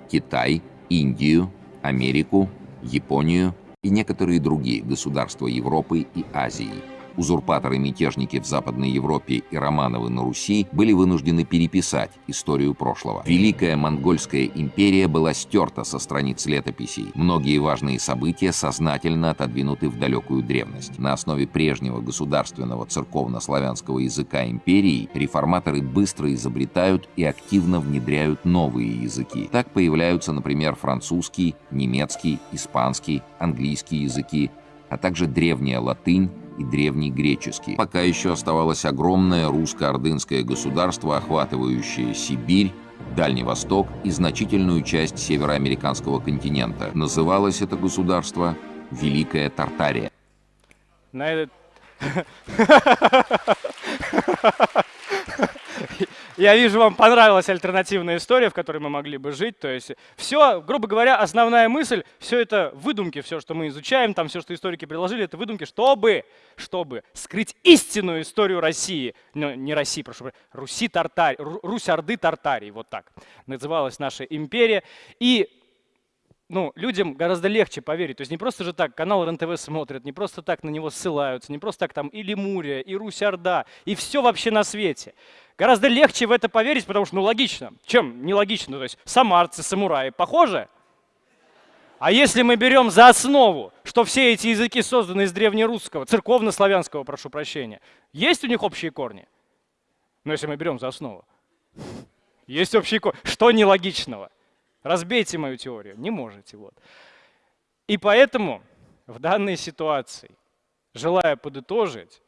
Китай, Индию, Америку, Японию и некоторые другие государства Европы и Азии – узурпаторы-мятежники в Западной Европе и Романовы на Руси были вынуждены переписать историю прошлого. Великая Монгольская империя была стерта со страниц летописей. Многие важные события сознательно отодвинуты в далекую древность. На основе прежнего государственного церковно-славянского языка империи реформаторы быстро изобретают и активно внедряют новые языки. Так появляются, например, французский, немецкий, испанский, английский языки, а также древняя латынь, и древний греческий. Пока еще оставалось огромное русско-ордынское государство, охватывающее Сибирь, Дальний Восток и значительную часть североамериканского континента. Называлось это государство Великая Тартария. На этот... Я вижу, вам понравилась альтернативная история, в которой мы могли бы жить. То есть все, грубо говоря, основная мысль, все это выдумки, все, что мы изучаем, там все, что историки предложили, это выдумки, чтобы, чтобы скрыть истинную историю России. Ну, не России, прошу Руси Тартарии, Русь-Орды Тартарии, вот так называлась наша империя. И ну, людям гораздо легче поверить. То есть не просто же так канал РНТВ смотрят, не просто так на него ссылаются, не просто так там и Лемурия, и Русь-Орда, и все вообще на свете. Гораздо легче в это поверить, потому что, ну, логично. Чем нелогично? То есть самарцы, самураи похожи? А если мы берем за основу, что все эти языки созданы из древнерусского, церковно-славянского, прошу прощения, есть у них общие корни? Ну, если мы берем за основу. Есть общие корни. Что нелогичного? Разбейте мою теорию. Не можете. Вот. И поэтому в данной ситуации, желая подытожить,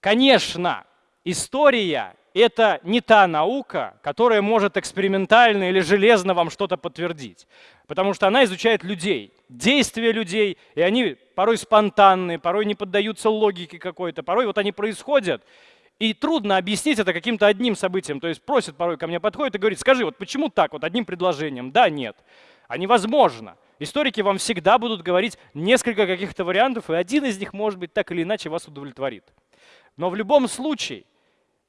конечно, история – это не та наука, которая может экспериментально или железно вам что-то подтвердить. Потому что она изучает людей, действия людей, и они порой спонтанные, порой не поддаются логике какой-то, порой вот они происходят, и трудно объяснить это каким-то одним событием. То есть просит порой ко мне подходит и говорит, скажи, вот почему так, вот одним предложением? Да, нет. А невозможно. Историки вам всегда будут говорить несколько каких-то вариантов, и один из них, может быть, так или иначе вас удовлетворит. Но в любом случае,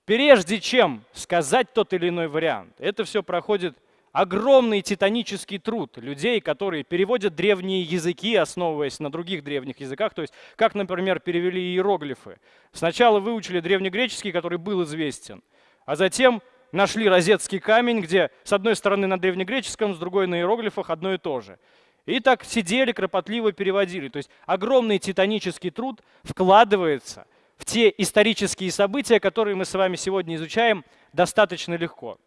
прежде чем сказать тот или иной вариант, это все проходит огромный титанический труд людей, которые переводят древние языки, основываясь на других древних языках, то есть как, например, перевели иероглифы. Сначала выучили древнегреческий, который был известен, а затем нашли розетский камень, где с одной стороны на древнегреческом, с другой на иероглифах одно и то же. И так сидели, кропотливо переводили. То есть огромный титанический труд вкладывается в те исторические события, которые мы с вами сегодня изучаем достаточно легко.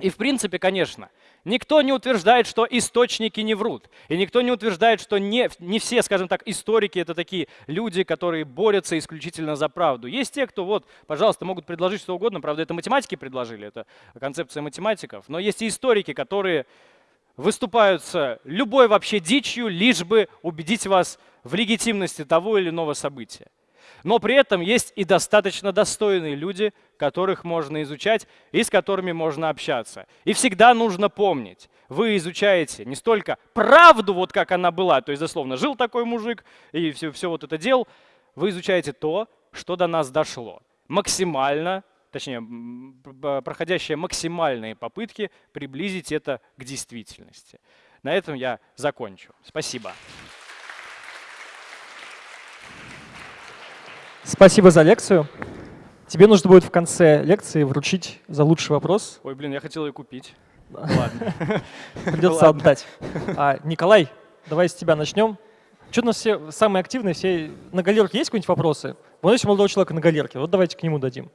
И в принципе, конечно, никто не утверждает, что источники не врут. И никто не утверждает, что не, не все, скажем так, историки это такие люди, которые борются исключительно за правду. Есть те, кто, вот, пожалуйста, могут предложить что угодно. Правда, это математики предложили, это концепция математиков. Но есть и историки, которые выступают с любой вообще дичью, лишь бы убедить вас в легитимности того или иного события. Но при этом есть и достаточно достойные люди, которых можно изучать и с которыми можно общаться. И всегда нужно помнить, вы изучаете не столько правду, вот как она была, то есть, дословно, жил такой мужик и все, все вот это делал, вы изучаете то, что до нас дошло. Максимально, точнее, проходящие максимальные попытки приблизить это к действительности. На этом я закончу. Спасибо. Спасибо за лекцию. Тебе нужно будет в конце лекции вручить за лучший вопрос. Ой, блин, я хотел ее купить. Ладно. Придется отдать. А, Николай, давай с тебя начнем. Что у нас все самые активные, все на галерке есть какие-нибудь вопросы? Вот есть молодого человека на галерке, вот давайте к нему дадим.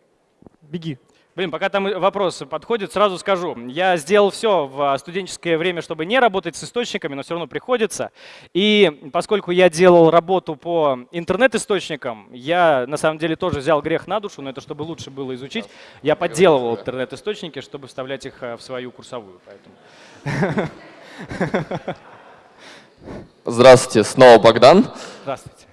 Беги. Блин, пока там вопрос подходит, сразу скажу. Я сделал все в студенческое время, чтобы не работать с источниками, но все равно приходится. И поскольку я делал работу по интернет-источникам, я на самом деле тоже взял грех на душу, но это чтобы лучше было изучить. Я подделывал интернет-источники, чтобы вставлять их э, в свою курсовую. Поэтому. Здравствуйте, снова Богдан. Здравствуйте.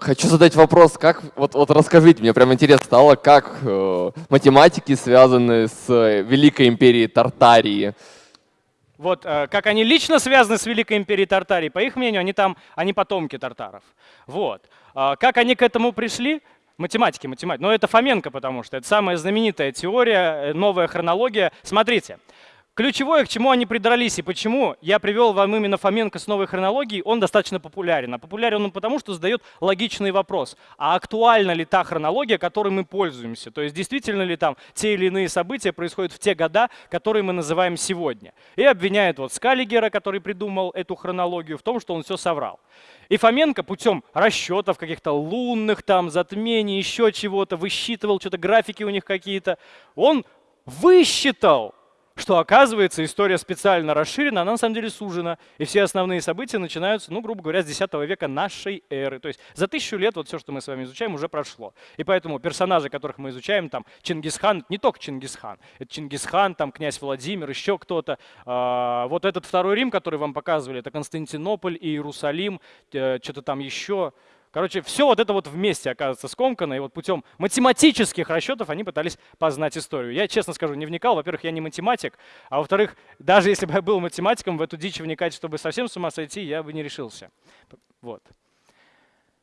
Хочу задать вопрос, как вот, вот расскажите, мне прям интересно стало, как э, математики связаны с э, Великой империей Тартарии. Вот э, как они лично связаны с Великой империей Тартарии, по их мнению, они там, они потомки тартаров. Вот. Э, как они к этому пришли? Математики, математики. Но это Фоменко, потому что это самая знаменитая теория, э, новая хронология. Смотрите, Ключевое, к чему они придрались и почему я привел вам именно Фоменко с новой хронологией, он достаточно популярен. А популярен он потому, что задает логичный вопрос. А актуальна ли та хронология, которой мы пользуемся? То есть действительно ли там те или иные события происходят в те года, которые мы называем сегодня? И обвиняет вот Скаллигера, который придумал эту хронологию, в том, что он все соврал. И Фоменко путем расчетов каких-то лунных там затмений, еще чего-то, высчитывал, что-то графики у них какие-то, он высчитал, что оказывается история специально расширена, она на самом деле сужена, и все основные события начинаются, ну, грубо говоря, с X века нашей эры. То есть за тысячу лет вот все, что мы с вами изучаем, уже прошло. И поэтому персонажи, которых мы изучаем, там Чингисхан, не только Чингисхан, это Чингисхан, там князь Владимир, еще кто-то. А, вот этот второй Рим, который вам показывали, это Константинополь, Иерусалим, э, что-то там еще. Короче, все вот это вот вместе оказывается скомкано, и вот путем математических расчетов они пытались познать историю. Я, честно скажу, не вникал. Во-первых, я не математик, а во-вторых, даже если бы я был математиком, в эту дичь вникать, чтобы совсем с ума сойти, я бы не решился. Вот.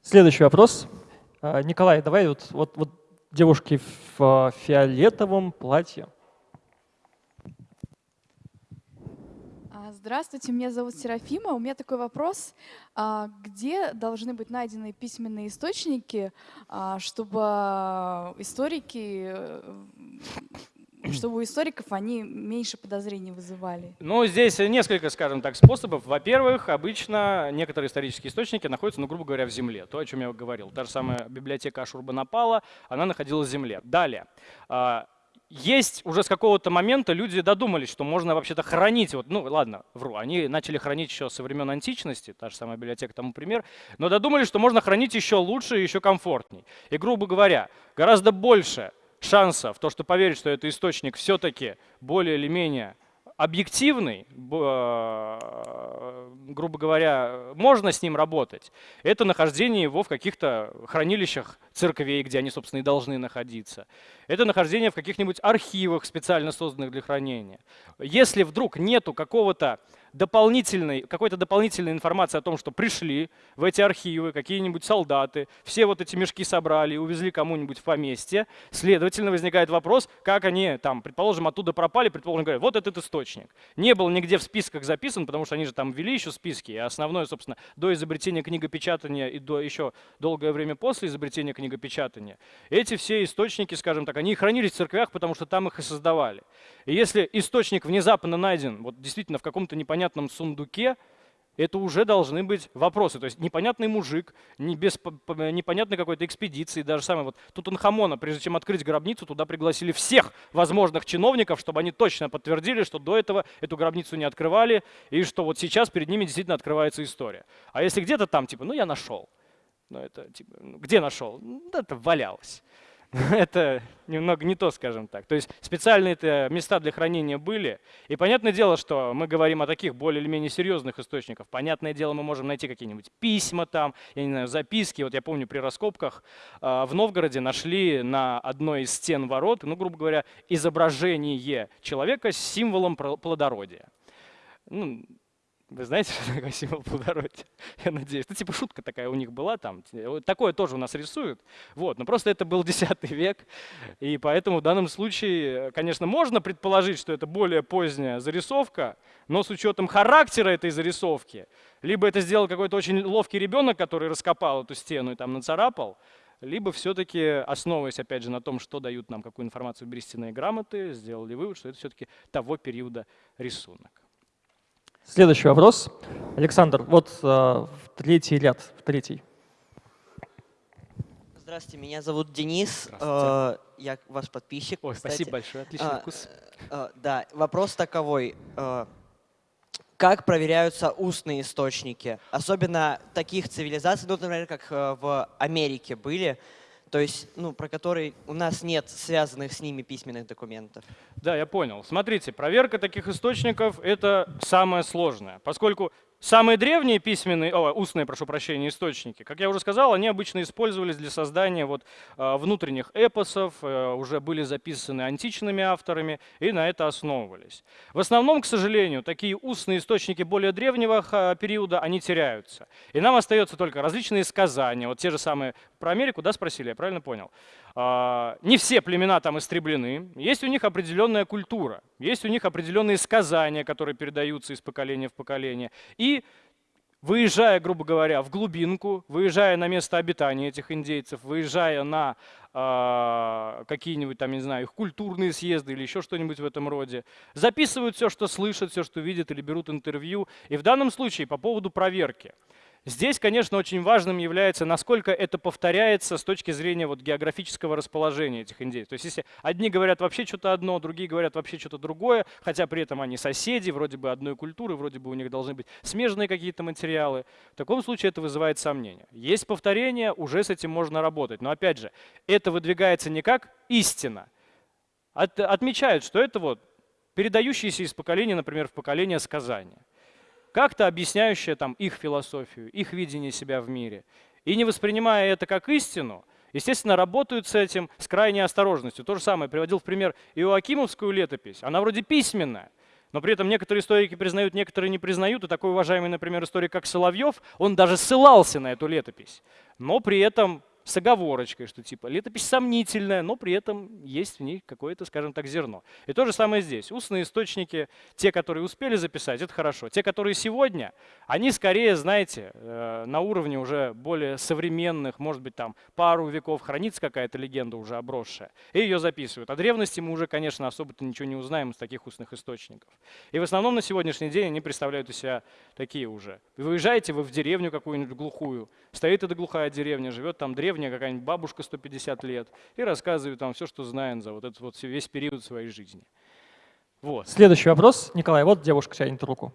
Следующий вопрос. А, Николай, давай вот, вот, вот девушки в а, фиолетовом платье. А, Здравствуйте, меня зовут Серафима. У меня такой вопрос. А, Где должны быть найдены письменные источники, а, чтобы историки, э, чтобы у историков они меньше подозрений вызывали? Ну, здесь несколько, скажем так, способов. Во-первых, обычно некоторые исторические источники находятся, ну, грубо говоря, в земле. То, о чем я говорил. Та же самая библиотека Ашурбанапала, она находилась в земле. Далее. Есть уже с какого-то момента люди додумались, что можно вообще-то хранить, вот, ну ладно, вру, они начали хранить еще со времен античности, та же самая библиотека тому пример, но додумались, что можно хранить еще лучше и еще комфортней. И, грубо говоря, гораздо больше шансов, то, что поверить, что это источник все-таки более или менее объективный, э, грубо говоря, можно с ним работать, это нахождение его в каких-то хранилищах церквей, где они, собственно, и должны находиться. Это нахождение в каких-нибудь архивах, специально созданных для хранения. Если вдруг нету какого-то дополнительной, какой-то дополнительной информации о том, что пришли в эти архивы какие-нибудь солдаты, все вот эти мешки собрали увезли кому-нибудь в поместье, следовательно, возникает вопрос, как они там, предположим, оттуда пропали, предположим, говорят, вот этот источник. Не был нигде в списках записан, потому что они же там ввели еще списки, и основное, собственно, до изобретения книгопечатания и до еще долгое время после изобретения книгопечатания, эти все источники, скажем так, они хранились в церквях, потому что там их и создавали. И если источник внезапно найден, вот действительно в каком-то непонятном сундуке, это уже должны быть вопросы. То есть непонятный мужик, не без непонятной какой-то экспедиции, даже самое вот Тутанхамона, прежде чем открыть гробницу, туда пригласили всех возможных чиновников, чтобы они точно подтвердили, что до этого эту гробницу не открывали, и что вот сейчас перед ними действительно открывается история. А если где-то там, типа, ну я нашел, ну это типа, ну, где нашел? Ну, да, это валялось. Это немного не то, скажем так. То есть специальные места для хранения были. И понятное дело, что мы говорим о таких более или менее серьезных источниках. Понятное дело, мы можем найти какие-нибудь письма там, я не знаю, записки. Вот я помню при раскопках а, в Новгороде нашли на одной из стен ворот, ну, грубо говоря, изображение человека с символом плодородия. Ну, вы знаете, что такое символ плодородия? Я надеюсь. Ну, типа шутка такая у них была там. Такое тоже у нас рисуют. Вот. Но просто это был X век. И поэтому в данном случае, конечно, можно предположить, что это более поздняя зарисовка, но с учетом характера этой зарисовки, либо это сделал какой-то очень ловкий ребенок, который раскопал эту стену и там нацарапал, либо все-таки, основываясь, опять же, на том, что дают нам, какую информацию берестяные грамоты, сделали вывод, что это все-таки того периода рисунок. Следующий вопрос. Александр, вот э, в третий ряд, в третий. Здравствуйте, меня зовут Денис. Э, Я ваш подписчик. Ой, кстати. спасибо большое, отличный А, вкус. э, Да, вопрос таковой. Как проверяются устные источники? Особенно таких цивилизаций, ну, например, как в Америке были, то есть, ну, про которые у нас нет связанных с ними письменных документов. Да, я понял. Смотрите, проверка таких источников – это самое сложное, поскольку самые древние письменные, о, устные, прошу прощения, источники, как я уже сказал, они обычно использовались для создания вот, э, внутренних эпосов, э, уже были записаны античными авторами и на это основывались. В основном, к сожалению, такие устные источники более древнего периода, они теряются. И нам остается только различные сказания, вот те же самые про Америку, да, спросили, я правильно понял? А, Не все племена там истреблены, есть у них определенная культура, есть у них определенные сказания, которые передаются из поколения в поколение. И выезжая, грубо говоря, в глубинку, выезжая на место обитания этих индейцев, выезжая на а, какие-нибудь там, не знаю, их культурные съезды или еще что-нибудь в этом роде, записывают все, что слышат, все, что видят, или берут интервью. И в данном случае по поводу проверки. Здесь, конечно, очень важным является, насколько это повторяется с точки зрения вот географического расположения этих индейцев. То есть если одни говорят вообще что-то одно, другие говорят вообще что-то другое, хотя при этом они соседи, вроде бы одной культуры, вроде бы у них должны быть смежные какие-то материалы, в таком случае это вызывает сомнения. Есть повторение, уже с этим можно работать. Но опять же, это выдвигается не как истина. От, отмечают, что это вот передающиеся из поколения, например, в поколение сказания как-то объясняющая там их философию, их видение себя в мире. И не воспринимая это как истину, естественно, работают с этим с крайней осторожностью. То же самое приводил в пример Иоакимовскую летопись. Она вроде письменная, но при этом некоторые историки признают, некоторые не признают. И такой уважаемый, например, историк, как Соловьев, он даже ссылался на эту летопись. Но при этом с оговорочкой, что типа летопись сомнительная, но при этом есть в ней какое-то, скажем так, зерно. И то же самое здесь. Устные источники, те, которые успели записать, это хорошо. Те, которые сегодня, они скорее, знаете, э, на уровне уже более современных, может быть, там пару веков хранится какая-то легенда уже обросшая, и ее записывают. О древности мы уже, конечно, особо-то ничего не узнаем из таких устных источников. И в основном на сегодняшний день они представляют из себя такие уже. Вы выезжаете вы в деревню какую-нибудь глухую, стоит эта глухая деревня, живет там древний древняя какая-нибудь бабушка 150 лет и рассказывает там все, что знает за вот этот вот весь период своей жизни. Вот. Следующий вопрос. Николай, вот девушка тянет руку.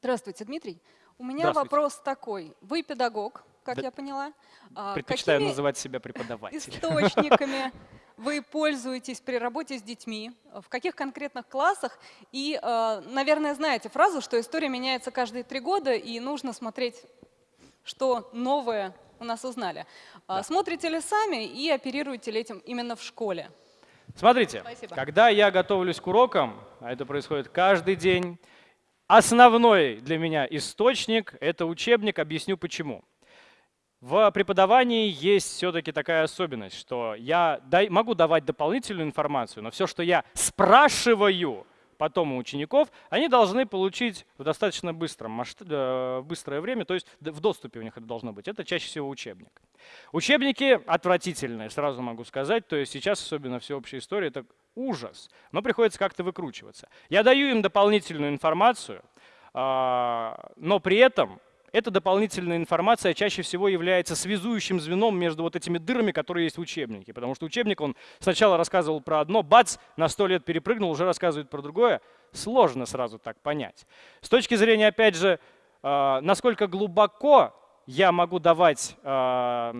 Здравствуйте, Дмитрий. У меня вопрос такой. Вы педагог, как да. я поняла. А Предпочитаю Какими называть себя преподавателем. Источниками вы пользуетесь при работе с детьми, в каких конкретных классах. И, э, наверное, знаете фразу, что история меняется каждые три года, и нужно смотреть, что новое у нас узнали. А да. Смотрите ли сами и оперируете ли этим именно в школе? Смотрите, Спасибо. когда я готовлюсь к урокам, а это происходит каждый день, основной для меня источник – это учебник, объясню почему. В преподавании есть все-таки такая особенность, что я могу давать дополнительную информацию, но все, что я спрашиваю потом у учеников, они должны получить в достаточно быстром, масштаб, э, быстрое время, то есть в доступе у них это должно быть. Это чаще всего учебник. Учебники отвратительные, сразу могу сказать, то есть сейчас особенно всеобщая история – это ужас, но приходится как-то выкручиваться. Я даю им дополнительную информацию, а, но при этом эта дополнительная информация чаще всего является связующим звеном между вот этими дырами, которые есть в учебнике. Потому что учебник, он сначала рассказывал про одно, бац, на сто лет перепрыгнул, уже рассказывает про другое. Сложно сразу так понять. С точки зрения, опять же, а, насколько глубоко я могу давать а,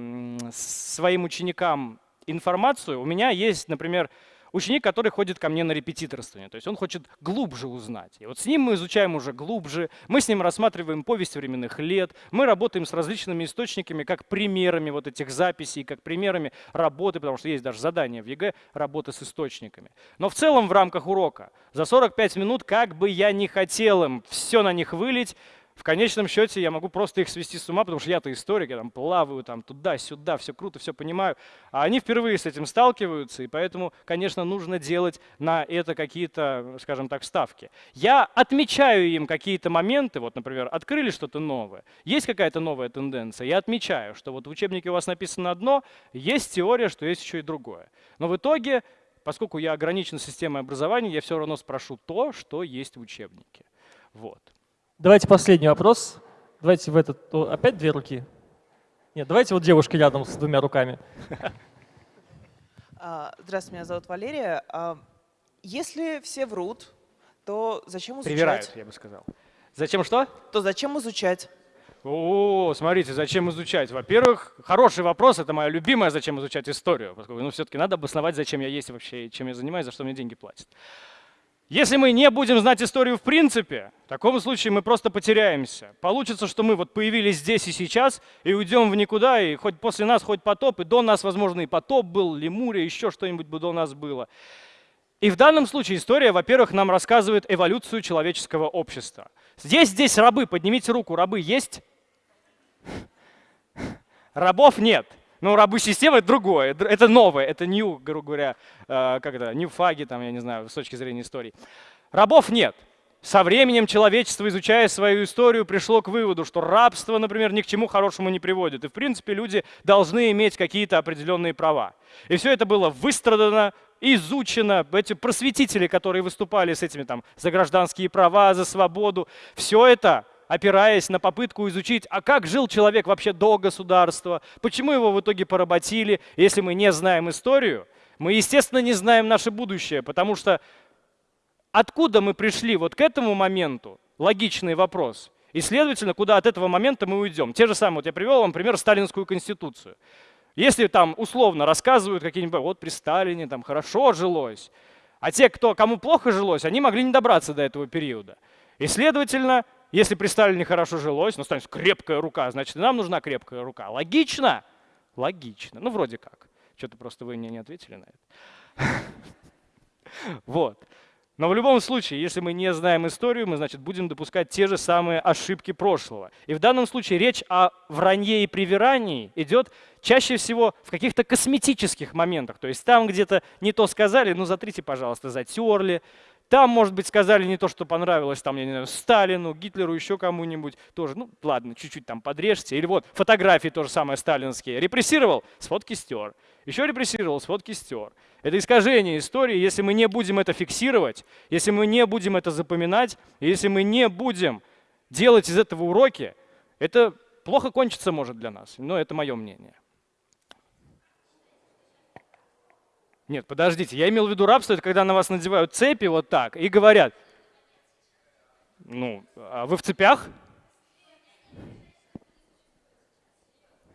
своим ученикам информацию, у меня есть, например, ученик, который ходит ко мне на репетиторствование. То есть он хочет глубже узнать. И вот с ним мы изучаем уже глубже, мы с ним рассматриваем повесть временных лет, мы работаем с различными источниками, как примерами вот этих записей, как примерами работы, потому что есть даже задание в ЕГЭ работы с источниками. Но в целом в рамках урока за 45 минут, как бы я ни хотел им все на них вылить, в конечном счете я могу просто их свести с ума, потому что я-то историк, я там плаваю там туда-сюда, все круто, все понимаю. А они впервые с этим сталкиваются, и поэтому, конечно, нужно делать на это какие-то, скажем так, ставки. Я отмечаю им какие-то моменты, вот, например, открыли что-то новое, есть какая-то новая тенденция, я отмечаю, что вот в учебнике у вас написано одно, есть теория, что есть еще и другое. Но в итоге, поскольку я ограничен системой образования, я все равно спрошу то, что есть в учебнике. Вот. Давайте последний вопрос. Давайте в этот... Опять две руки? Нет, давайте вот девушка рядом с двумя руками. А, здравствуйте, меня зовут Валерия. А, если все врут, то зачем изучать? Привирают, я бы сказал. Зачем что? То зачем изучать? О, смотрите, зачем изучать? Во-первых, хороший вопрос, это моя любимая, зачем изучать историю, поскольку ну, все-таки надо обосновать, зачем я есть вообще, чем я занимаюсь, за что мне деньги платят. Если мы не будем знать историю в принципе, в таком случае мы просто потеряемся. Получится, что мы вот появились здесь и сейчас, и уйдем в никуда, и хоть после нас хоть потоп, и до нас, возможно, и потоп был, Лемурия, еще что-нибудь бы до нас было. И в данном случае история, во-первых, нам рассказывает эволюцию человеческого общества. Здесь, здесь рабы, поднимите руку, рабы есть? Рабов нет. Но ну, рабы системы это другое, это новое, это new, грубо говоря, э, как это, new фаги, там, я не знаю, с точки зрения истории. Рабов нет. Со временем человечество, изучая свою историю, пришло к выводу, что рабство, например, ни к чему хорошему не приводит. И, в принципе, люди должны иметь какие-то определенные права. И все это было выстрадано изучено, эти просветители, которые выступали с этими там за гражданские права, за свободу, все это опираясь на попытку изучить, а как жил человек вообще до государства, почему его в итоге поработили. Если мы не знаем историю, мы, естественно, не знаем наше будущее, потому что откуда мы пришли вот к этому моменту, логичный вопрос, и, следовательно, куда от этого момента мы уйдем. Те же самые, вот я привел вам пример Сталинскую конституцию. Если там условно рассказывают какие-нибудь, вот при Сталине там хорошо жилось, а те, кто, кому плохо жилось, они могли не добраться до этого периода. И, следовательно, если при Сталине хорошо жилось, ну, станет крепкая рука, значит, нам нужна крепкая рука. Логично? Логично. Ну, вроде как. Что-то просто вы мне не ответили на это. Вот. Но в любом случае, если мы не знаем историю, мы, значит, будем допускать те же самые ошибки прошлого. И в данном случае речь о вранье и привирании идет чаще всего в каких-то косметических моментах. То есть там где-то не то сказали, ну затрите, пожалуйста, затерли, там, может быть, сказали не то, что понравилось там, я не знаю, Сталину, Гитлеру, еще кому-нибудь тоже. Ну, ладно, чуть-чуть там подрежьте. Или вот фотографии тоже самое сталинские. Репрессировал, с фотки стер. Еще репрессировал, с фотки стер. Это искажение истории. Если мы не будем это фиксировать, если мы не будем это запоминать, если мы не будем делать из этого уроки, это плохо кончится может для нас. Но это мое мнение. Нет, подождите, я имел в виду рабство, это когда на вас надевают цепи вот так и говорят, ну, а вы в цепях?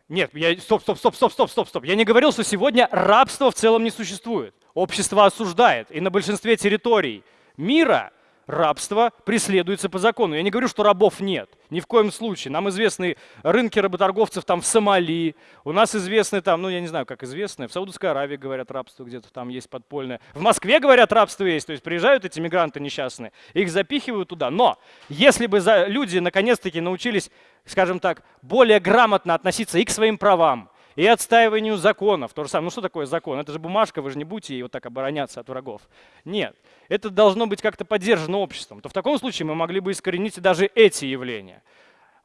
Нет, я, стоп, стоп, стоп, стоп, стоп, стоп, стоп. Я не говорил, что сегодня рабство в целом не существует. Общество осуждает. И на большинстве территорий мира рабство преследуется по закону. Я не говорю, что рабов нет, ни в коем случае. Нам известны рынки работорговцев там в Сомали, у нас известны там, ну я не знаю, как известны, в Саудовской Аравии говорят рабство где-то там есть подпольное. В Москве говорят рабство есть, то есть приезжают эти мигранты несчастные, их запихивают туда. Но если бы люди наконец-таки научились, скажем так, более грамотно относиться и к своим правам, и отстаиванию законов. То же самое. Ну что такое закон? Это же бумажка, вы же не будете ей вот так обороняться от врагов. Нет. Это должно быть как-то поддержано обществом. То в таком случае мы могли бы искоренить даже эти явления.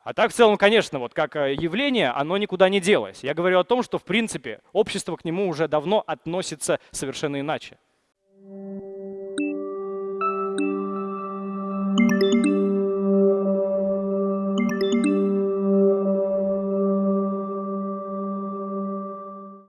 А так в целом, конечно, вот как э, явление, оно никуда не делось. Я говорю о том, что в принципе общество к нему уже давно относится совершенно иначе.